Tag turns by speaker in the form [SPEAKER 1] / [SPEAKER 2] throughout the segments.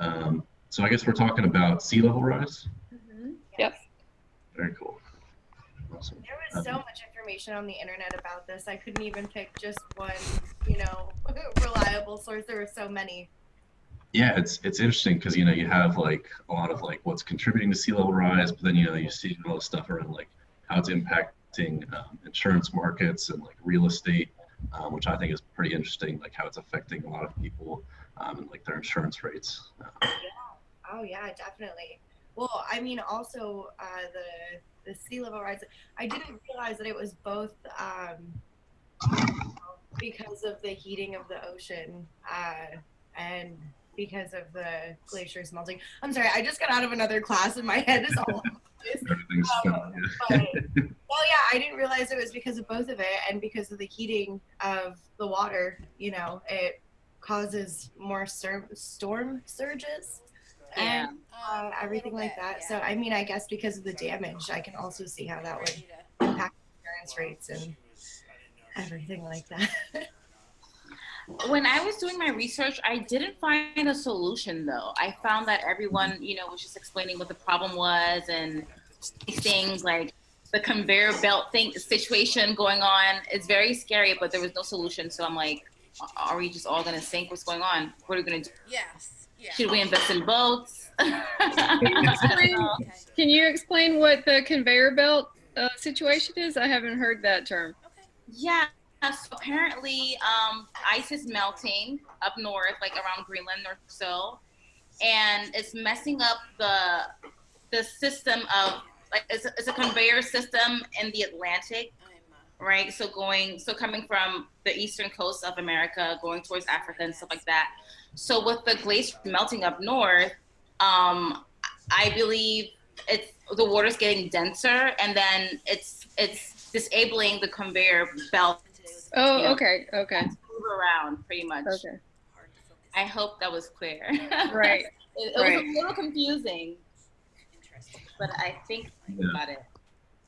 [SPEAKER 1] Um, so I guess we're talking about sea level rise.
[SPEAKER 2] Mhm.
[SPEAKER 3] Yep.
[SPEAKER 1] Very cool. Awesome.
[SPEAKER 2] There was so much information on the internet about this. I couldn't even pick just one, you know, reliable source. There were so many.
[SPEAKER 1] Yeah, it's it's interesting because you know you have like a lot of like what's contributing to sea level rise, but then you know you see all the stuff around like how it's impacting um, insurance markets and like real estate, um, which I think is pretty interesting. Like how it's affecting a lot of people um, and like their insurance rates. Uh,
[SPEAKER 2] Oh yeah, definitely. Well, I mean, also uh, the the sea level rise. I didn't realize that it was both um, because of the heating of the ocean uh, and because of the glaciers melting. I'm sorry, I just got out of another class and my head is all over the place.
[SPEAKER 1] everything's
[SPEAKER 2] Um, but, well, yeah, I didn't realize it was because of both of it and because of the heating of the water. You know, it causes more storm storm surges
[SPEAKER 4] Yeah.
[SPEAKER 2] and uh, everything like that. So, I mean, I guess because of the damage, I can also see how that would impact insurance rates and everything like that.
[SPEAKER 4] when I was doing my research, I didn't find a solution though. I found that everyone, you know, was just explaining what the problem was and things like the conveyor belt thing situation going on. It's very scary, but there was no solution. So I'm like, are we just all gonna sink? What's going on? What are we gonna do?
[SPEAKER 5] Yes. Yeah.
[SPEAKER 4] Should we invest in boats?
[SPEAKER 3] explain-
[SPEAKER 5] Okay.
[SPEAKER 3] Can you explain what the conveyor belt uh, situation is? I haven't heard that term.
[SPEAKER 5] Okay.
[SPEAKER 4] Yeah. So apparently, um, ice is melting up north, like around Greenland North so, and it's messing up the the system of like it's a, it's a conveyor system in the Atlantic,
[SPEAKER 5] I'm,
[SPEAKER 4] right? So going so coming from the eastern coast of America, going towards Africa and stuff like that. So with the glacier melting up north, um, I believe it's the water's getting denser, and then it's it's disabling the conveyor belt
[SPEAKER 3] Oh,
[SPEAKER 4] Yeah.
[SPEAKER 3] okay, okay,
[SPEAKER 4] move around pretty much.
[SPEAKER 3] okay.
[SPEAKER 5] hard to focus.
[SPEAKER 4] I hope that was clear.
[SPEAKER 3] Right.
[SPEAKER 4] it, it
[SPEAKER 3] Right.
[SPEAKER 4] was a little confusing,
[SPEAKER 5] Interesting.
[SPEAKER 4] but I think
[SPEAKER 1] Yeah.
[SPEAKER 4] got it.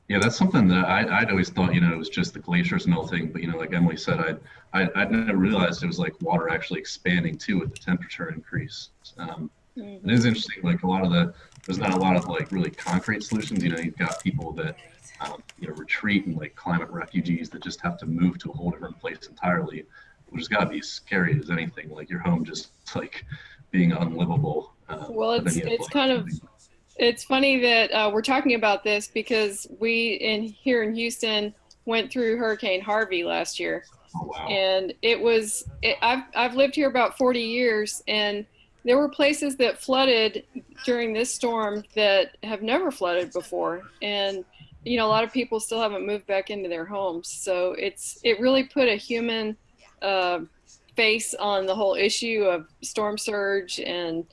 [SPEAKER 1] Yeah, that's something that I, I'd always thought, you know, it was just the glaciers melting. But, you know, like Emily said, I'd, I, I'd never realized it was like water actually expanding too with the temperature increase. Um,
[SPEAKER 3] Mhm.
[SPEAKER 1] it is interesting, like a lot of the, there's not a lot of like really concrete solutions. You know, you've got people that, um, you know, retreat and like climate refugees that just have to move to a whole different place entirely, which has got to be scary as anything. Like your home just like being unlivable. Uh,
[SPEAKER 3] Well, it's- it's
[SPEAKER 1] like,
[SPEAKER 3] kind of- It's funny that uh, we're talking about this because we in here in Houston went through Hurricane Harvey last year,
[SPEAKER 1] Oh, wow.
[SPEAKER 3] and it was it, I've I've lived here about 40 years, and there were places that flooded during this storm that have never flooded before, and you know a lot of people still haven't moved back into their homes, so it's it really put a human uh, face on the whole issue of storm surge and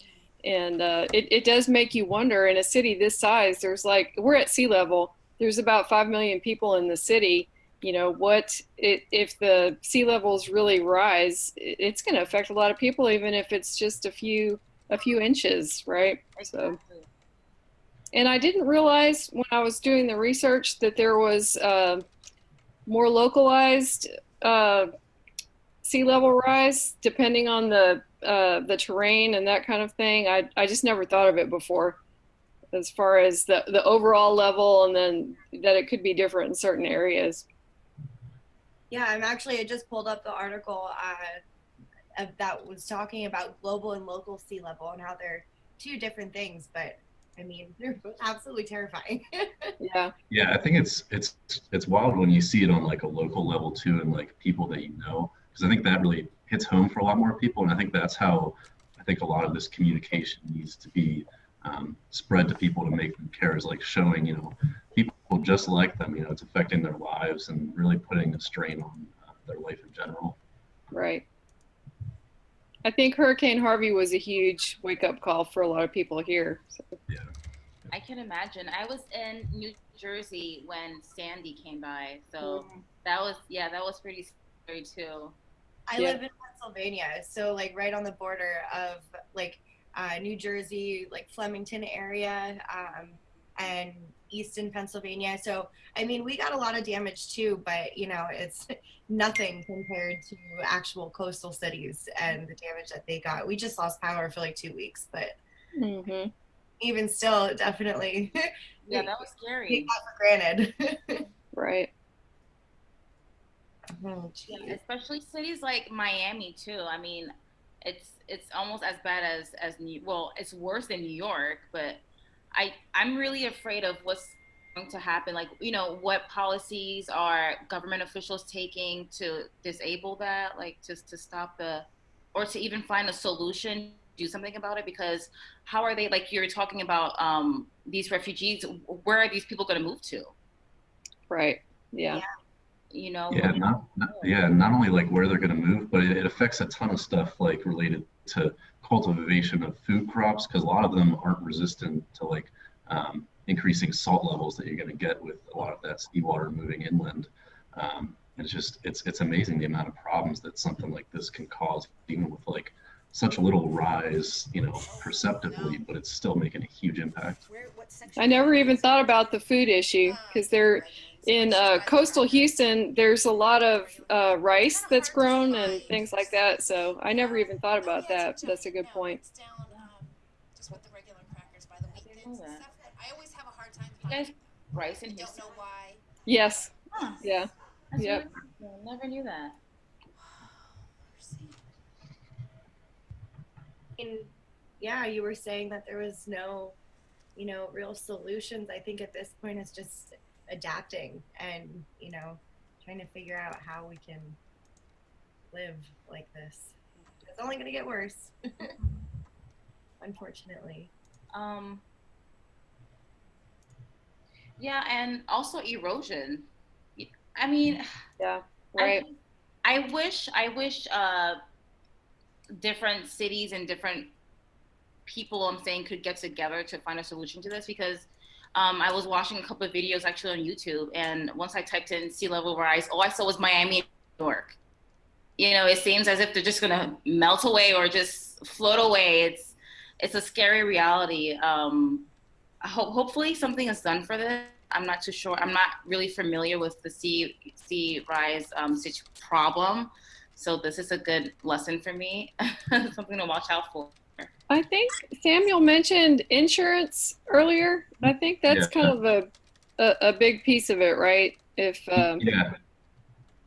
[SPEAKER 3] and uh, it, it does make you wonder in a city this size there's like we're at sea level there's about 5 million people in the city. You know what it, if the sea levels really rise it's going to affect a lot of people even if it's just a few a few inches right? So. And i didn't realize when i was doing the research that there was uh, more localized uh, sea level rise depending on the uh, the terrain and that kind of thing. I, I just never thought of it before as far as the, the overall level and then that it could be different in certain areas.
[SPEAKER 2] Yeah, I'm actually, I just pulled up the article uh, that was talking about global and local sea level and how they're two different things, but I mean, they're both absolutely terrifying.
[SPEAKER 3] Yeah.
[SPEAKER 1] Yeah, I think it's it's it's wild when you see it on like a local level too, and like people that you know, because I think that really hits home for a lot more people, and I think that's how I think a lot of this communication needs to be um, spread to people to make them care. Is like showing you know people just like them, you know, it's affecting their lives and really putting a strain on uh, their life in general.
[SPEAKER 3] Right. I think Hurricane Harvey was a huge wake up call for a lot of people here. So,
[SPEAKER 4] I can imagine. I was in New Jersey when Sandy came by, so that was yeah, that was pretty scary too.
[SPEAKER 2] I
[SPEAKER 3] Yeah.
[SPEAKER 2] live in Pennsylvania, so like right on the border of like uh, New Jersey, like Flemington area. Um, and easton pennsylvania so i mean we got a lot of damage too but you know it's nothing compared to actual coastal cities and the damage that they got we just lost power for like two weeks but
[SPEAKER 3] hmm
[SPEAKER 2] even still definitely
[SPEAKER 4] Yeah, that was
[SPEAKER 2] take
[SPEAKER 4] scary.
[SPEAKER 2] that for granted
[SPEAKER 3] Right.
[SPEAKER 2] Oh,
[SPEAKER 4] Yeah, especially cities like Miami too. I mean, it's it's almost as bad as as New well, it's worse than New York, but I I'm really afraid of what's going to happen. Like, you know, what policies are government officials taking to disable that, like just to stop the or to even find a solution, do something about it because how are they like you're talking about um these refugees, where are these people going to move to?
[SPEAKER 3] Right. Yeah.
[SPEAKER 2] Yeah.
[SPEAKER 4] You know?
[SPEAKER 1] Yeah, not, not yeah, not only like where they're going to move, but it, it affects a ton of stuff like related to cultivation of food crops because a lot of them aren't resistant to like um, increasing salt levels that you're going to get with a lot of that seawater moving inland. Um, it's just it's it's amazing the amount of problems that something like this can cause, even with like such a little rise, you know, perceptibly, but it's still making a huge impact.
[SPEAKER 5] Where, what section?
[SPEAKER 3] I never even thought about the food issue because they're in uh, coastal Houston. There's a lot of uh, rice that's grown and things like that. So I never even thought about that. That's a good point.
[SPEAKER 6] It's down, just with the regular crackers by the weekends and
[SPEAKER 4] know that.
[SPEAKER 6] stuff. I always have a hard time
[SPEAKER 4] You guys
[SPEAKER 6] finding.
[SPEAKER 4] rice in
[SPEAKER 6] Don't
[SPEAKER 4] Houston.
[SPEAKER 3] Yes.
[SPEAKER 4] Huh.
[SPEAKER 3] Yeah.
[SPEAKER 4] That's
[SPEAKER 3] Yep.
[SPEAKER 4] really. Never knew that.
[SPEAKER 2] And yeah, you were saying that there was no, you know, real solutions. I think at this point it's just adapting and, you know, trying to figure out how we can live like this. It's only going to get worse. Unfortunately.
[SPEAKER 4] Um, yeah, and also erosion. I mean,
[SPEAKER 3] Yeah.
[SPEAKER 4] I-
[SPEAKER 3] Right.
[SPEAKER 4] I, wish I wish uh, different cities and different people I'm saying could get together to find a solution to this because um, I was watching a couple of videos actually on YouTube and once I typed in sea level rise, all I saw was Miami and New York. You know, it seems as if they're just gonna melt away or just float away. It's it's a scary reality. Um, ho- hopefully something is done for this. I'm not too sure. I'm not really familiar with the sea sea rise um, problem, so this is a good lesson for me. something to watch out for.
[SPEAKER 3] I think Samuel mentioned insurance earlier. I think that's
[SPEAKER 1] Yeah.
[SPEAKER 3] kind of a, a a big piece of it, right? If um,
[SPEAKER 1] Yeah.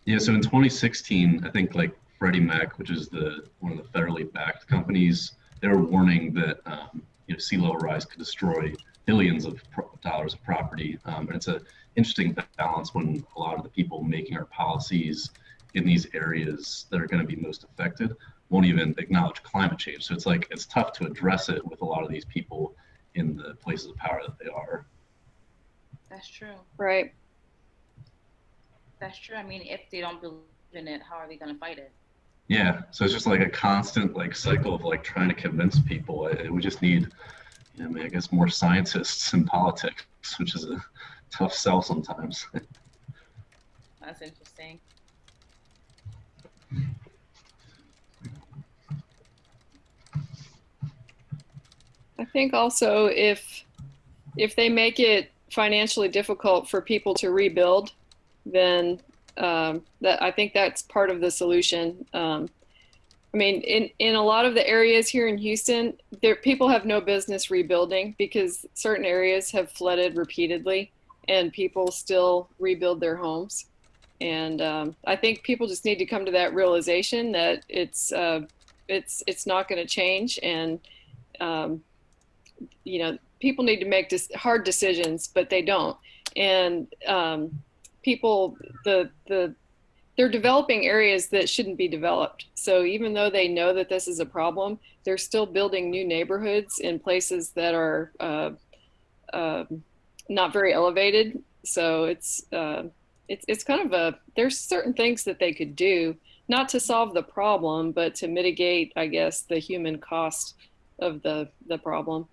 [SPEAKER 1] Yeah. So in 2016, I think like Freddie Mac, which is the one of the federally backed companies, they were warning that um, you know sea level rise could destroy billions of pro- dollars of property. Um, and it's an interesting balance when a lot of the people making our policies in these areas that are going to be most affected won't even acknowledge climate change. So it's like it's tough to address it with a lot of these people in the places of power that they are.
[SPEAKER 4] That's true.
[SPEAKER 3] right.
[SPEAKER 4] That's true. I mean, if they don't believe in it, how are they going to fight it?
[SPEAKER 1] Yeah, so it's just like a constant like cycle of like trying to convince people. We just need, you know, I, mean, I guess more scientists in politics, which is a tough sell sometimes.
[SPEAKER 4] That's interesting.
[SPEAKER 3] Think also if if they make it financially difficult for people to rebuild, then um, that I think that's part of the solution. Um, I mean, in in a lot of the areas here in Houston, there people have no business rebuilding because certain areas have flooded repeatedly, and people still rebuild their homes. And um, I think people just need to come to that realization that it's uh, it's it's not going to change, and um, you know people need to make hard decisions but they don't. And um, people the the they're developing areas that shouldn't be developed. So even though they know that this is a problem they're still building new neighborhoods in places that are uh, uh, not very elevated. So it's uh, it's it's kind of a there's certain things that they could do not to solve the problem but to mitigate i guess the human cost of the the problem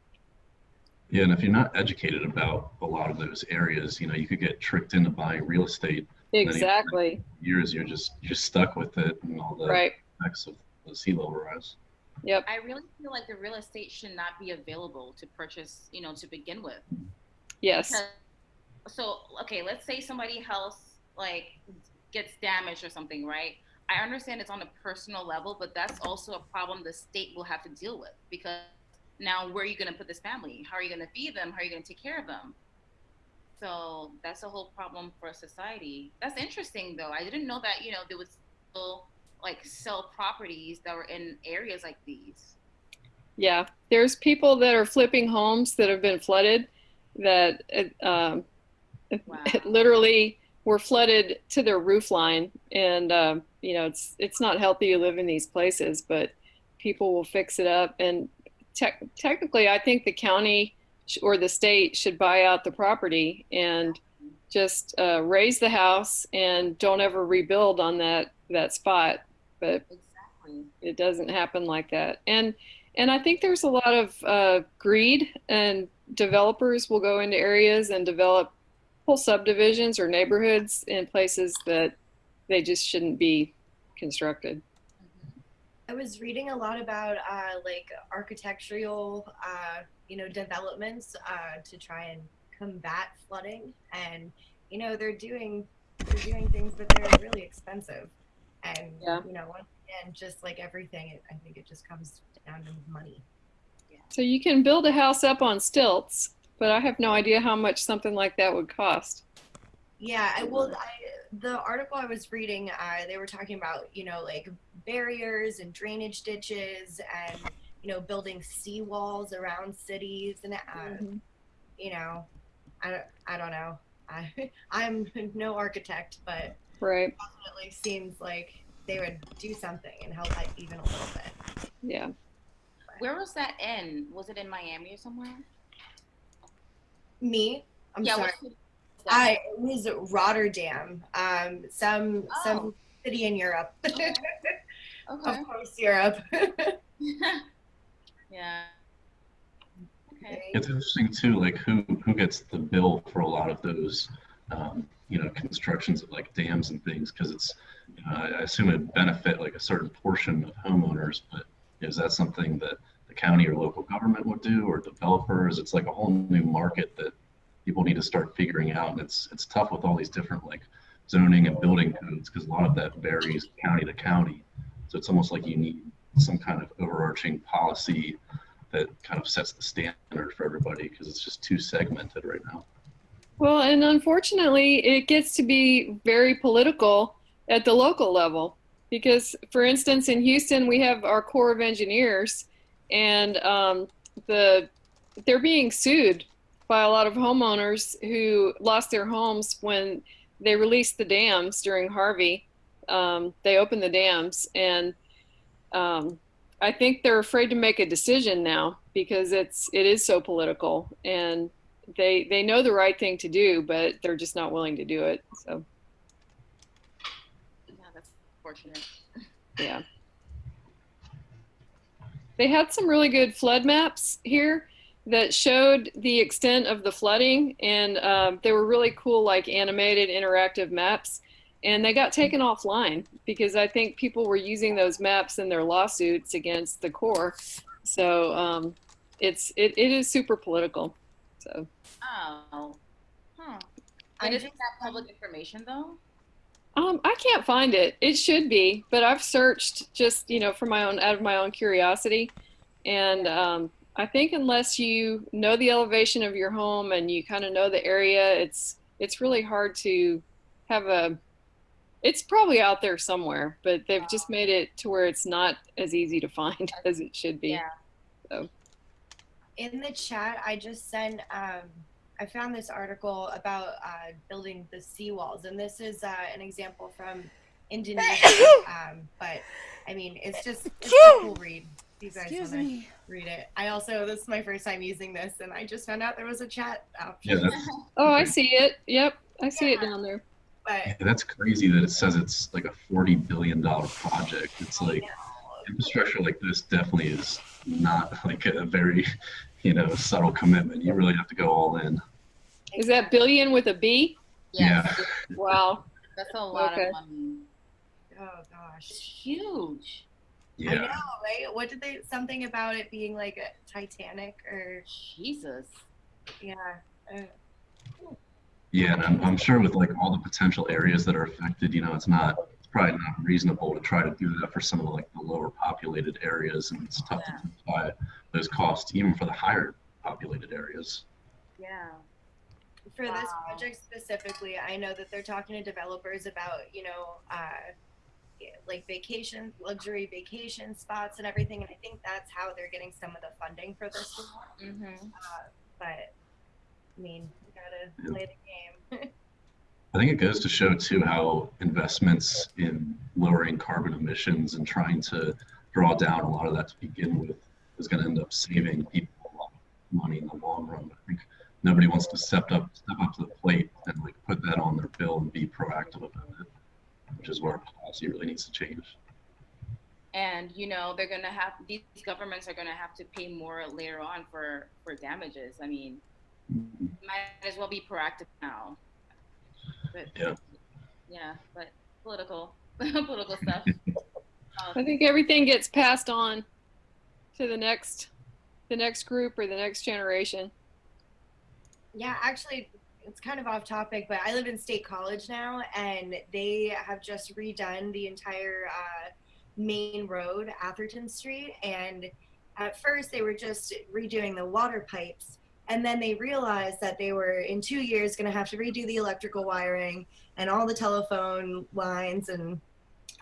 [SPEAKER 1] yeah, and if you're not educated about a lot of those areas, you know, you could get tricked into buying real estate.
[SPEAKER 3] Exactly.
[SPEAKER 1] Years you're just you're stuck with it and all the
[SPEAKER 3] Right.
[SPEAKER 1] effects of the sea level rise.
[SPEAKER 3] Yep.
[SPEAKER 4] I really feel like the real estate should not be available to purchase, you know, to begin with.
[SPEAKER 3] Yes.
[SPEAKER 4] Because- So okay, let's say somebody else like gets damaged or something, right? I understand it's on a personal level, but that's also a problem the state will have to deal with because now where are you going to put this family? How are you going to feed them? How are you going to take care of them? So that's a whole problem for society. That's interesting though. I didn't know that, you know, there was still like sell properties that were in areas like these.
[SPEAKER 3] Yeah. There's people that are flipping homes that have been flooded that um,
[SPEAKER 4] Wow.
[SPEAKER 3] literally were flooded to their roof line. And, um, you know, it's, it's not healthy to live in these places, but people will fix it up. And tec- technically, I think the county or the state should buy out the property and just uh, raise the house and don't ever rebuild on that, that spot. But
[SPEAKER 4] Exactly.
[SPEAKER 3] it doesn't happen like that and and i think there's a lot of uh, greed and developers will go into areas and develop whole subdivisions or neighborhoods in places that they just shouldn't be constructed
[SPEAKER 2] I was reading a lot about uh, like architectural, uh, you know, developments uh, to try and combat flooding, and you know they're doing they're doing things, but they're really expensive, and
[SPEAKER 3] Yeah.
[SPEAKER 2] you know, once again, just like everything, it, I think it just comes down to money.
[SPEAKER 3] so you can build a house up on stilts but i have no idea how much something like that would cost
[SPEAKER 2] Yeah, I will. I, the article I was reading, uh, they were talking about you know like barriers and drainage ditches and you know building seawalls around cities and uh, you know, I don't, I don't know. I I'm no architect, but
[SPEAKER 3] right
[SPEAKER 2] definitely seems like they would do something and help out even a little bit.
[SPEAKER 3] yeah
[SPEAKER 4] Where was that in? Was it in Miami or somewhere?
[SPEAKER 2] Me, I'm
[SPEAKER 4] yeah,
[SPEAKER 2] sorry.
[SPEAKER 4] what city was?
[SPEAKER 2] I it was Rotterdam, um, some
[SPEAKER 4] Oh.
[SPEAKER 2] some city in Europe.
[SPEAKER 4] Okay.
[SPEAKER 2] of course, Europe.
[SPEAKER 4] yeah. Okay.
[SPEAKER 1] It's interesting too, like who who gets the bill for a lot of those, um, you know, constructions of like dams and things, because it's, you know, I, I assume it benefit like a certain portion of homeowners, but is that something that the county or local government would do, or developers? It's like a whole new market that people need to start figuring out, and it's it's tough with all these different like zoning and building codes, because a lot of that varies county to county. So it's almost like you need some kind of overarching policy that kind of sets the standard for everybody because it's just too segmented right now.
[SPEAKER 3] Well, and unfortunately, it gets to be very political at the local level because, for instance, in Houston, we have our Corps of Engineers, and um, the they're being sued by a lot of homeowners who lost their homes when they released the dams during Harvey. Um, they opened the dams, and um, I think they're afraid to make a decision now because it's it is so political and they they know the right thing to do, but they're just not willing to do it. So
[SPEAKER 4] Yeah, that's fortunate.
[SPEAKER 3] yeah. They had some really good flood maps here that showed the extent of the flooding, and um, they were really cool, like animated interactive maps. And they got taken offline because I think people were using those maps in their lawsuits against the Corps. So um, it's it, it is super political. So
[SPEAKER 4] Oh. Huh.
[SPEAKER 2] I
[SPEAKER 4] But isn't
[SPEAKER 2] just-
[SPEAKER 4] that public information though?
[SPEAKER 3] Um, I can't find it. It should be, but I've searched just you know for my own out of my own curiosity, and um, I think unless you know the elevation of your home and you kind of know the area, it's it's really hard to have a. It's probably out there somewhere, but they've just made it to where it's not as easy to find as it should be.
[SPEAKER 4] Yeah.
[SPEAKER 2] In the chat, I just sent. Um, I found this article about uh, building the seawalls, and this is uh, an example from Indonesia. um, but I mean, it's just it's a cool read. If You guys
[SPEAKER 5] Excuse
[SPEAKER 2] want to
[SPEAKER 5] me.
[SPEAKER 2] read it. I also this is my first time using this, and I just found out there was a chat option.
[SPEAKER 1] Yeah,
[SPEAKER 3] Oh, I see it. Yep, I see it down there.
[SPEAKER 2] but
[SPEAKER 1] yeah, that's crazy that it says it's like a forty billion dollar project. It's like infrastructure like this definitely is not like a very, you know, subtle commitment. You really have to go all in.
[SPEAKER 3] Is that billion with a B?
[SPEAKER 4] Yes.
[SPEAKER 3] Wow.
[SPEAKER 4] That's a lot
[SPEAKER 3] Okay.
[SPEAKER 4] of money.
[SPEAKER 2] oh
[SPEAKER 4] It's
[SPEAKER 2] gosh.
[SPEAKER 4] Huge.
[SPEAKER 2] I know, right? What did they something about it being like a Titanic or
[SPEAKER 4] Jesus.
[SPEAKER 2] yeah. Uh,
[SPEAKER 1] Yeah, and I'm, I'm sure with like all the potential areas that are affected, you know, it's not, it's probably not reasonable to try to do that for some of the, like the lower populated areas, and it's tough
[SPEAKER 4] Yeah.
[SPEAKER 1] to justify those costs even for the higher populated areas.
[SPEAKER 4] Yeah.
[SPEAKER 2] For this project specifically, I know that they're talking to developers about, you know, uh, yeah, like vacation, luxury vacation spots and everything. And I think that's how they're getting some of the funding for this.
[SPEAKER 4] Mm-hmm.
[SPEAKER 2] But I mean, you gotta
[SPEAKER 1] Yeah.
[SPEAKER 2] play the game.
[SPEAKER 1] I think it goes to show too how investments in lowering carbon emissions and trying to draw down a lot of that to begin with is going to end up saving people a lot of money in the long run. I think nobody wants to step up step up to the plate and like put that on their bill and be proactive about it, which is where policy really needs to change.
[SPEAKER 4] And you know they're gonna have these governments are gonna have to pay more later on for for damages. I mean, mm-hmm. might as well be proactive now. But
[SPEAKER 1] Yeah.
[SPEAKER 4] yeah, but political political stuff.
[SPEAKER 3] I think everything gets passed on to the next, the next group or the next generation.
[SPEAKER 2] Yeah, actually, it's kind of off topic, but I live in State College now, and they have just redone the entire uh, main road, Atherton Street. And at first, they were just redoing the water pipes. And then they realized that they were in two years going to have to redo the electrical wiring and all the telephone lines and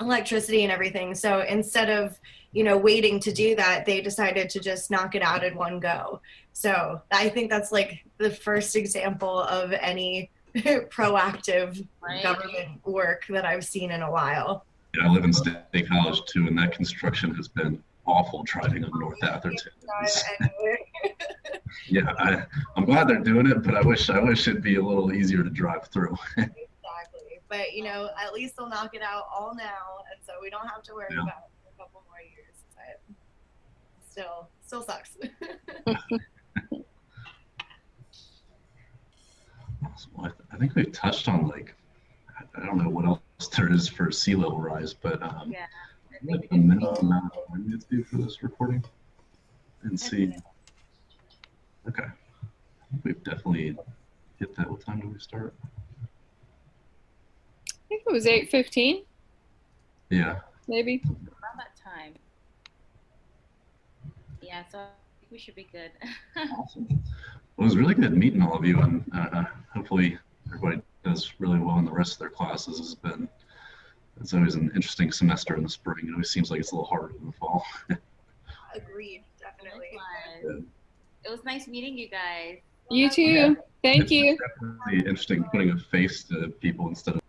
[SPEAKER 2] electricity and everything. So instead of, you know, waiting to do that, they decided to just knock it out in one go. So I think that's like the first example of any proactive
[SPEAKER 4] Right.
[SPEAKER 2] government work that I've seen in a while.
[SPEAKER 1] Yeah, I live in State College too, and that construction has been awful driving up North Atherton. Yeah, I, I'm glad they're doing it, but I wish I wish it'd be a little easier to drive through.
[SPEAKER 2] exactly. But you know, at least they'll knock it out all now, and so we don't have to worry
[SPEAKER 1] Yeah.
[SPEAKER 2] about it for a couple more years. But still, still sucks.
[SPEAKER 1] Well, I, th- I think we've touched on like I- I don't know what else there is for sea level rise, but um,
[SPEAKER 4] Yeah.
[SPEAKER 1] like the minimum amount of time it's due for this recording, and see. Okay, I think we've definitely hit that. What time do we start?
[SPEAKER 3] I think it was eight fifteen,
[SPEAKER 1] Yeah,
[SPEAKER 3] maybe.
[SPEAKER 4] Around that time. Yeah, so we should be good.
[SPEAKER 1] awesome. Well, it was really good meeting all of you, and uh, hopefully everybody does really well in the rest of their classes. It's been it's always an interesting semester in the spring. It always seems like it's a little harder in the fall.
[SPEAKER 2] Agreed, definitely.
[SPEAKER 4] Likewise. It was nice meeting you guys.
[SPEAKER 3] You too. Thank
[SPEAKER 1] It's
[SPEAKER 3] you.
[SPEAKER 1] definitely interesting putting a face to people instead of